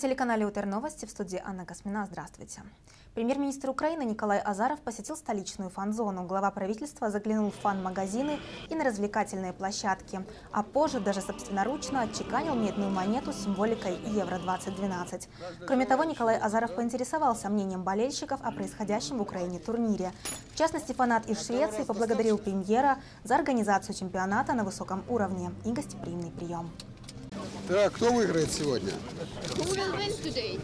На телеканале УТР Новости в студии Анна Космина. Здравствуйте. Премьер-министр Украины Николай Азаров посетил столичную фан-зону. Глава правительства заглянул в фан-магазины и на развлекательные площадки. А позже даже собственноручно отчеканил медную монету с символикой Евро-2012. Кроме того, Николай Азаров поинтересовался мнением болельщиков о происходящем в Украине турнире. В частности, фанат из Швеции поблагодарил премьера за организацию чемпионата на высоком уровне и гостеприимный прием. Так, кто выиграет сегодня? Who will win today?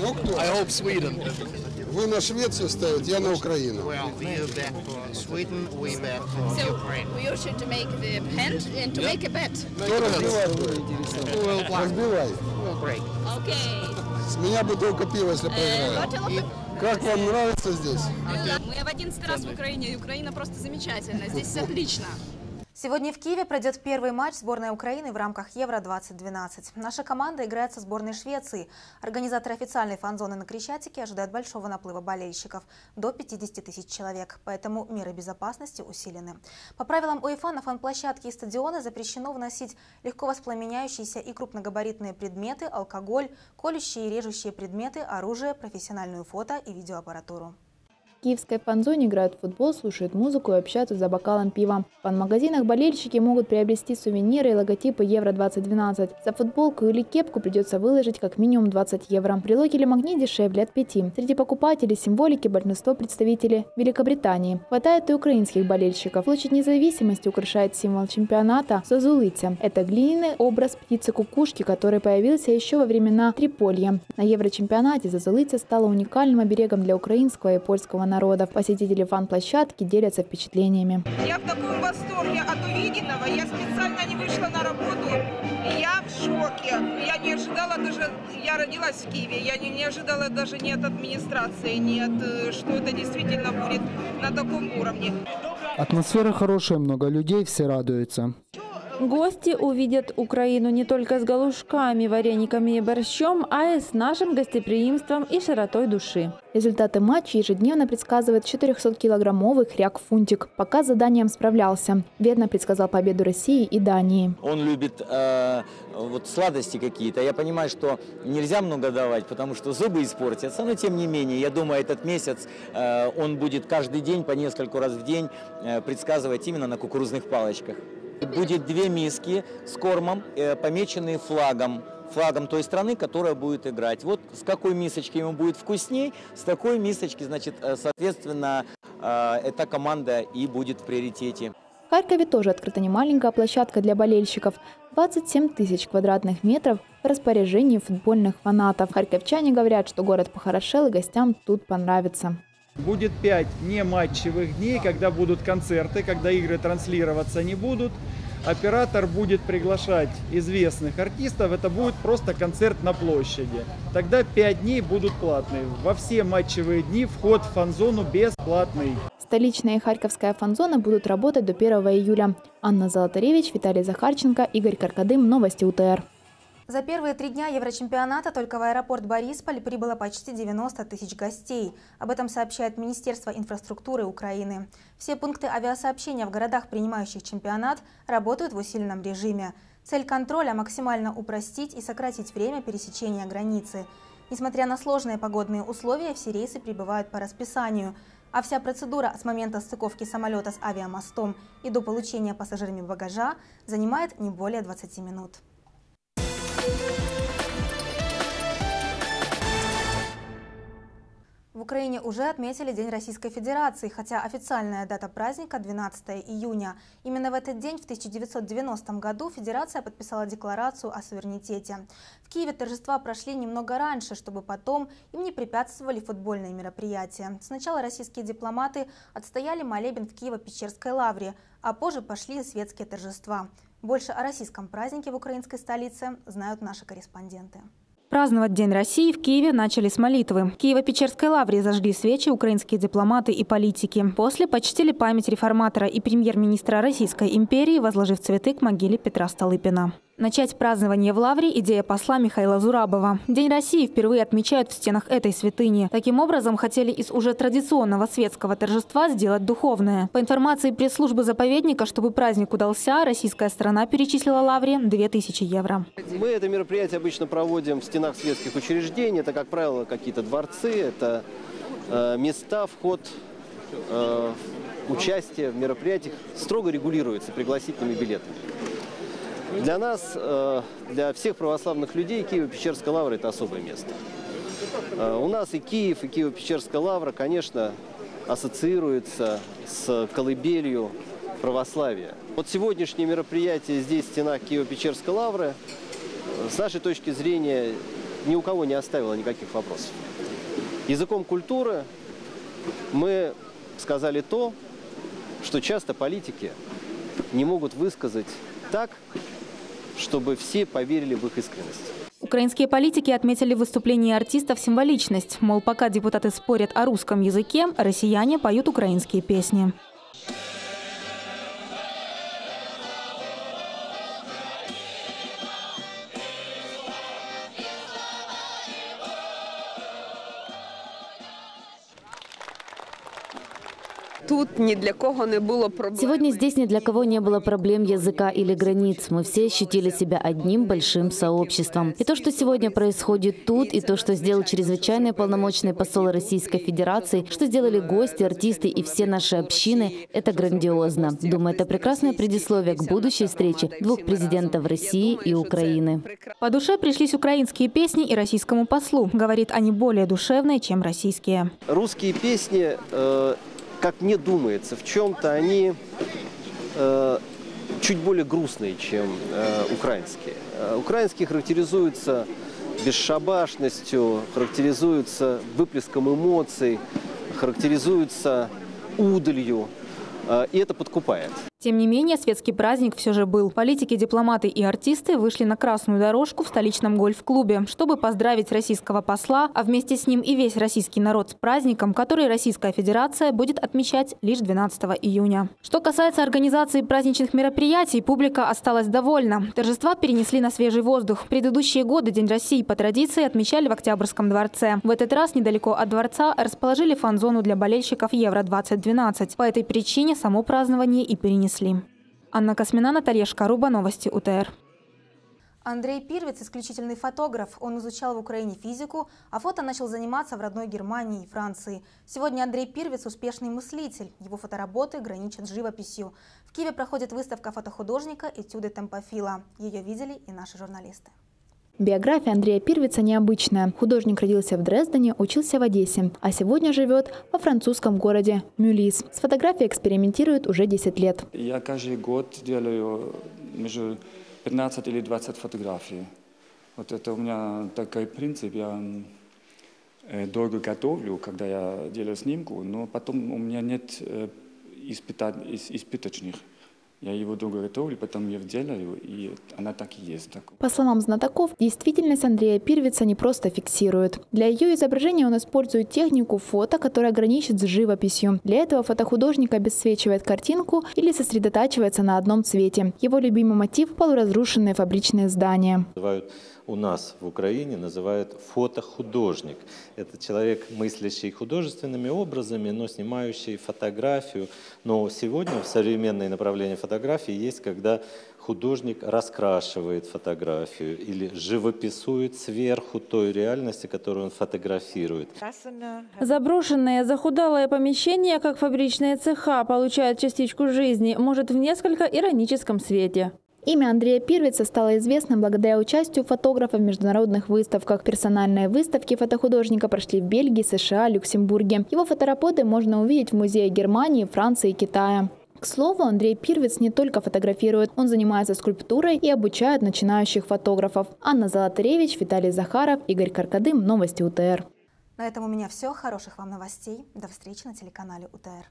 Ну кто? I hope Sweden. Вы на Швецию ставите, я на Украину. Well, we bet for Sweden, we bet for So Ukraine. we should make the hand and to make a bet. Кто будет? Block? Разбивай. Break? Okay. С меня бутылка пива, если проиграю. Bottle of Как вам нравится здесь? Мы в одиннадцатый раз в Украине, и Украина просто замечательная. Здесь отлично. Сегодня в Киеве пройдет первый матч сборной Украины в рамках Евро-2012. Наша команда играет со сборной Швеции. Организаторы официальной фан-зоны на Крещатике ожидают большого наплыва болельщиков – до 50 тысяч человек, поэтому меры безопасности усилены. По правилам УЕФА на фан-площадки и стадионы запрещено вносить легко воспламеняющиеся и крупногабаритные предметы, алкоголь, колющие и режущие предметы, оружие, профессиональную фото и видеоаппаратуру. В киевской фан-зоне играют в футбол, слушают музыку и общаются за бокалом пива. В фан-магазинах болельщики могут приобрести сувениры и логотипы Евро-2012. За футболку или кепку придется выложить как минимум 20 евро. Брелок или магнит дешевле от 5. Среди покупателей символики большинство представителей Великобритании. Хватает и украинских болельщиков. Площадь независимости украшает символ чемпионата Созулыця. Это глиняный образ птицы-кукушки, который появился еще во времена Триполья. На Еврочемпионате Зазулыця стала уникальным оберегом для украинского и польского народов. Посетители фан-площадки делятся впечатлениями. Я в таком восторге от увиденного. Я специально не вышла на работу. Я в шоке. Я не ожидала даже... Я родилась в Киеве. Я не, не ожидала даже ни от администрации, ни от... э, Что это действительно будет на таком уровне. Атмосфера хорошая, много людей, все радуются. Гости увидят Украину не только с галушками, варениками и борщом, а и с нашим гостеприимством и широтой души. Результаты матча ежедневно предсказывает 400-килограммовый хряк Фунтик. Пока с заданием справлялся. Верно предсказал победу России и Дании. Он любит э, вот сладости какие-то. Я понимаю, что нельзя много давать, потому что зубы испортятся. Но тем не менее, я думаю, этот месяц э, он будет каждый день по нескольку раз в день э, предсказывать именно на кукурузных палочках. Будет две миски с кормом, э, помеченные флагом флагом той страны, которая будет играть. Вот с какой мисочки ему будет вкусней, с такой мисочки, значит, э, соответственно, э, эта команда и будет в приоритете. В Харькове тоже открыта немаленькая площадка для болельщиков. 27 тысяч квадратных метров в распоряжении футбольных фанатов. Харьковчане говорят, что город похорошел и гостям тут понравится. Будет пять нематчевых дней, когда будут концерты, когда игры транслироваться не будут. Оператор будет приглашать известных артистов, это будет просто концерт на площади. Тогда пять дней будут платные. Во все матчевые дни вход в фан-зону бесплатный. Столичная и Харьковская фан-зоны будут работать до 1 июля. Анна Золотаревич, Виталий Захарченко, Игорь Каркадым. Новости УТР. За первые три дня Еврочемпионата только в аэропорт Борисполь прибыло почти 90 тысяч гостей. Об этом сообщает Министерство инфраструктуры Украины. Все пункты авиасообщения в городах, принимающих чемпионат, работают в усиленном режиме. Цель контроля – максимально упростить и сократить время пересечения границы. Несмотря на сложные погодные условия, все рейсы прибывают по расписанию. А вся процедура с момента стыковки самолета с авиамостом и до получения пассажирами багажа занимает не более 20 минут. В Украине уже отметили День Российской Федерации, хотя официальная дата праздника – 12 июня. Именно в этот день, в 1990 году, Федерация подписала декларацию о суверенитете. В Киеве торжества прошли немного раньше, чтобы потом им не препятствовали футбольные мероприятия. Сначала российские дипломаты отстояли молебен в Киево-Печерской лавре, а позже пошли светские торжества. Больше о российском празднике в украинской столице знают наши корреспонденты. Праздновать День России в Киеве начали с молитвы. В Киево-Печерской лавре зажгли свечи украинские дипломаты и политики. После почтили память реформатора и премьер-министра Российской империи, возложив цветы к могиле Петра Столыпина. Начать празднование в Лавре – идея посла Михаила Зурабова. День России впервые отмечают в стенах этой святыни. Таким образом, хотели из уже традиционного светского торжества сделать духовное. По информации пресс-службы заповедника, чтобы праздник удался, российская сторона перечислила Лавре 2000 евро. Мы это мероприятие обычно проводим в стенах светских учреждений. Это, как правило, какие-то дворцы, это э, места, вход, э, участие в мероприятиях строго регулируется пригласительными билетами. Для нас, э, для всех православных людей, Киево-Печерская лавра – это особое место. Э, у нас и Киев, и Киево-Печерская лавра, конечно, ассоциируется с колыбелью православия. Вот сегодняшнее мероприятие здесь, в стенах Киево-Печерской лавры, с нашей точки зрения, ни у кого не оставило никаких вопросов. Языком культуры мы сказали то, что часто политики не могут высказать так, чтобы все поверили в их искренность. Украинские политики отметили в выступлении артистов символичность. Мол, пока депутаты спорят о русском языке, россияне поют украинские песни. Тут ни для кого не было проблем. Сегодня здесь ни для кого не было проблем языка или границ. Мы все ощутили себя одним большим сообществом. И то, что сегодня происходит тут, и то, что сделал чрезвычайный полномочный посол Российской Федерации, что сделали гости, артисты и все наши общины, это грандиозно. Думаю, это прекрасное предисловие к будущей встрече двух президентов России и Украины. По душе пришлись украинские песни и российскому послу. Говорит, они более душевные, чем российские. Русские песни э, как мне думается, в чем-то они э, чуть более грустные, чем э, украинские. Э, украинские характеризуются бесшабашностью, характеризуются выплеском эмоций, характеризуются удалью, э, и это подкупает. Тем не менее, светский праздник все же был. Политики, дипломаты и артисты вышли на красную дорожку в столичном гольф-клубе, чтобы поздравить российского посла, а вместе с ним и весь российский народ с праздником, который Российская Федерация будет отмечать лишь 12 июня. Что касается организации праздничных мероприятий, публика осталась довольна. Торжества перенесли на свежий воздух. Предыдущие годы День России по традиции отмечали в Октябрьском дворце. В этот раз недалеко от дворца расположили фан-зону для болельщиков Евро-2012. По этой причине само празднование и перенесли принесли. Анна Космина, Наталья Шкаруба, Новости УТР. Андрей Пирвиц – исключительный фотограф. Он изучал в Украине физику, а фото начал заниматься в родной Германии и Франции. Сегодня Андрей Пирвиц – успешный мыслитель. Его фотоработы граничат с живописью. В Киеве проходит выставка фотохудожника «Этюды Темпофила». Ее видели и наши журналисты. Биография Андрея Пирвица необычная. Художник родился в Дрездене, учился в Одессе, а сегодня живет во французском городе Мюлис. С фотографией экспериментирует уже 10 лет. Я каждый год делаю между 15 или 20 фотографий. Вот это у меня такой принцип. Я э, долго готовлю, когда я делаю снимку, но потом у меня нет э, испыточных. Я его долго готовлю, потом я делаю, и она так и есть. Так. По словам знатоков, действительность Андрея Пирвица не просто фиксирует. Для ее изображения он использует технику фото, которая граничит с живописью. Для этого фотохудожник обесцвечивает картинку или сосредотачивается на одном цвете. Его любимый мотив – полуразрушенные фабричные здания. Называют у нас в Украине называют фотохудожник. Это человек, мыслящий художественными образами, но снимающий фотографию. Но сегодня в современное направление фотографии есть, когда художник раскрашивает фотографию или живописует сверху той реальности, которую он фотографирует. Заброшенное, захудалое помещение, как фабричные цеха, получает частичку жизни, может в несколько ироническом свете. Имя Андрея Пирвица стало известным благодаря участию фотографа в международных выставках. Персональные выставки фотохудожника прошли в Бельгии, США, Люксембурге. Его фотоработы можно увидеть в музее Германии, Франции и Китая. К слову, Андрей Пирвиц не только фотографирует, он занимается скульптурой и обучает начинающих фотографов. Анна Золотаревич, Виталий Захаров, Игорь Каркадым. Новости УТР. На этом у меня все. Хороших вам новостей. До встречи на телеканале УТР.